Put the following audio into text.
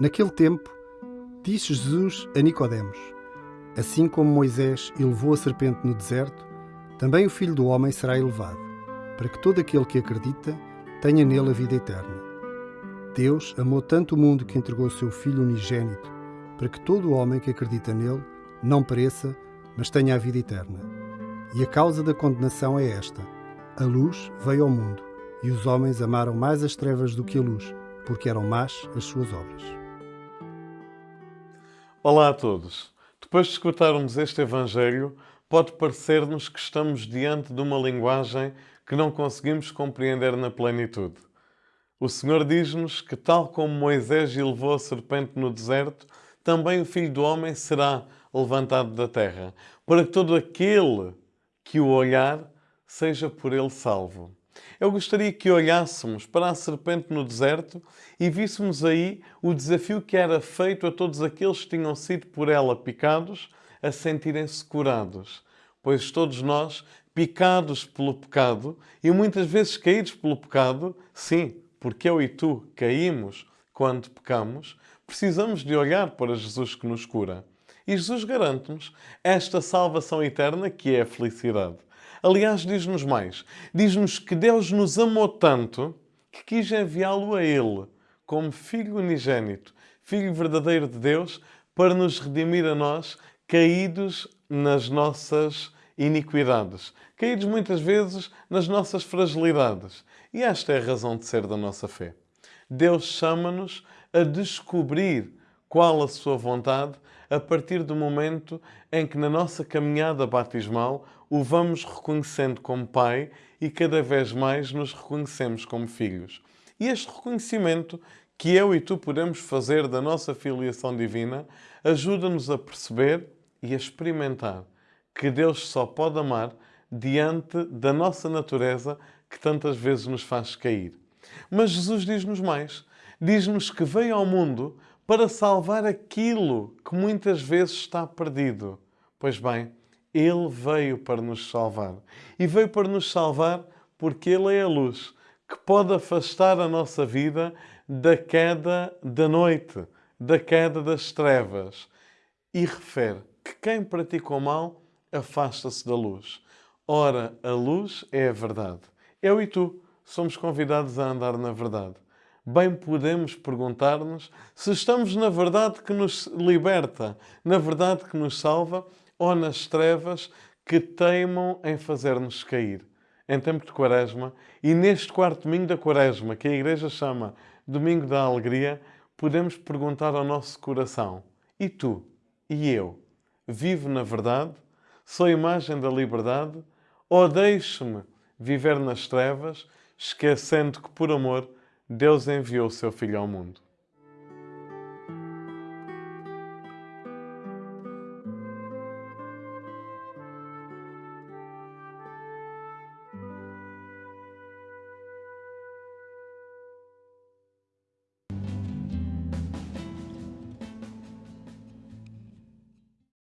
Naquele tempo, disse Jesus a Nicodemos: Assim como Moisés elevou a serpente no deserto, também o Filho do homem será elevado, para que todo aquele que acredita tenha nele a vida eterna. Deus amou tanto o mundo que entregou o seu Filho unigênito, para que todo o homem que acredita nele não pereça, mas tenha a vida eterna. E a causa da condenação é esta: a luz veio ao mundo, e os homens amaram mais as trevas do que a luz, porque eram más as suas obras. Olá a todos. Depois de escutarmos este Evangelho, pode parecer-nos que estamos diante de uma linguagem que não conseguimos compreender na plenitude. O Senhor diz-nos que, tal como Moisés elevou a serpente no deserto, também o Filho do Homem será levantado da terra, para que todo aquele que o olhar seja por ele salvo. Eu gostaria que olhássemos para a serpente no deserto e víssemos aí o desafio que era feito a todos aqueles que tinham sido por ela picados a sentirem-se curados. Pois todos nós, picados pelo pecado e muitas vezes caídos pelo pecado, sim, porque eu e tu caímos quando pecamos, precisamos de olhar para Jesus que nos cura. E Jesus garante-nos esta salvação eterna que é a felicidade. Aliás, diz-nos mais. Diz-nos que Deus nos amou tanto que quis enviá-lo a Ele como Filho unigênito, Filho verdadeiro de Deus, para nos redimir a nós, caídos nas nossas iniquidades, caídos muitas vezes nas nossas fragilidades. E esta é a razão de ser da nossa fé. Deus chama-nos a descobrir qual a sua vontade a partir do momento em que na nossa caminhada batismal o vamos reconhecendo como Pai e cada vez mais nos reconhecemos como filhos. E este reconhecimento que eu e tu podemos fazer da nossa filiação divina ajuda-nos a perceber e a experimentar que Deus só pode amar diante da nossa natureza que tantas vezes nos faz cair. Mas Jesus diz-nos mais. Diz-nos que veio ao mundo para salvar aquilo que muitas vezes está perdido. Pois bem, Ele veio para nos salvar. E veio para nos salvar porque Ele é a luz que pode afastar a nossa vida da queda da noite, da queda das trevas. E refere que quem pratica o mal afasta-se da luz. Ora, a luz é a verdade. Eu e tu somos convidados a andar na verdade bem podemos perguntar-nos se estamos na verdade que nos liberta, na verdade que nos salva ou nas trevas que teimam em fazer-nos cair. Em tempo de Quaresma e neste quarto domingo da Quaresma, que a Igreja chama Domingo da Alegria, podemos perguntar ao nosso coração: e tu? E eu? Vivo na verdade? Sou imagem da liberdade? Ou deixo-me viver nas trevas, esquecendo que por amor Deus enviou o seu Filho ao mundo.